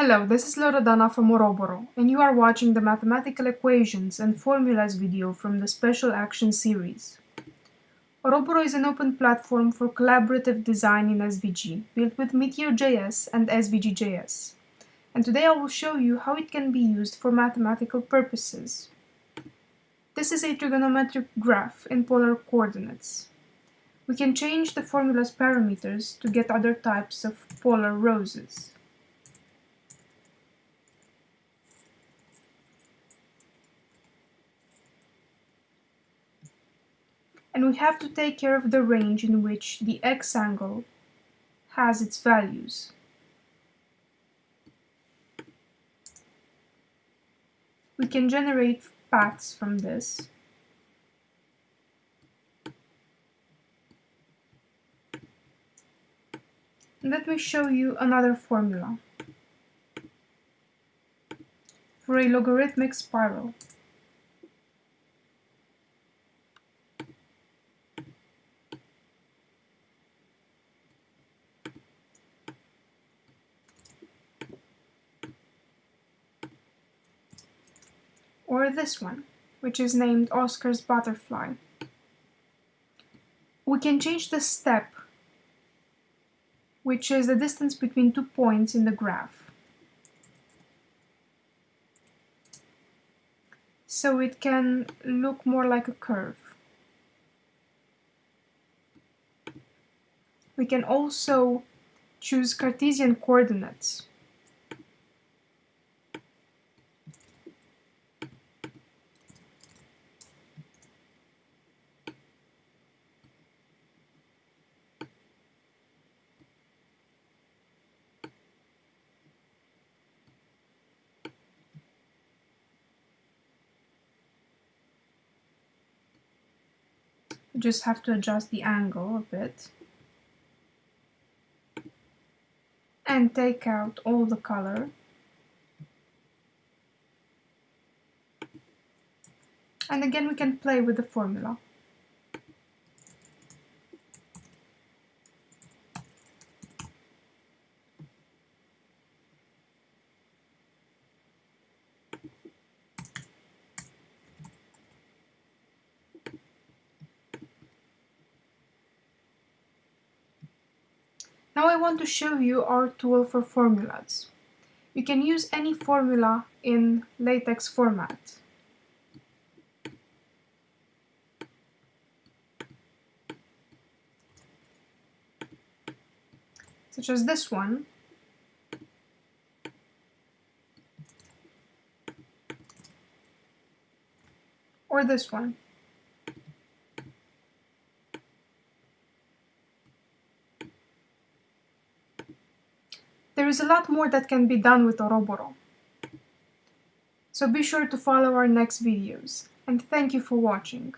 Hello, this is Loredana from Oroboro, and you are watching the Mathematical Equations and Formulas video from the Special Action series. Oroboro is an open platform for collaborative design in SVG, built with Meteor.js and SVG.js. And today I will show you how it can be used for mathematical purposes. This is a trigonometric graph in polar coordinates. We can change the formula's parameters to get other types of polar roses. And we have to take care of the range in which the x-angle has its values. We can generate paths from this. Let me show you another formula for a logarithmic spiral. Or this one, which is named Oscar's butterfly. We can change the step, which is the distance between two points in the graph. So it can look more like a curve. We can also choose Cartesian coordinates. Just have to adjust the angle a bit. And take out all the color. And again we can play with the formula Now I want to show you our tool for formulas. You can use any formula in LaTeX format. Such as this one. Or this one. There is a lot more that can be done with Oroboro. So be sure to follow our next videos, and thank you for watching.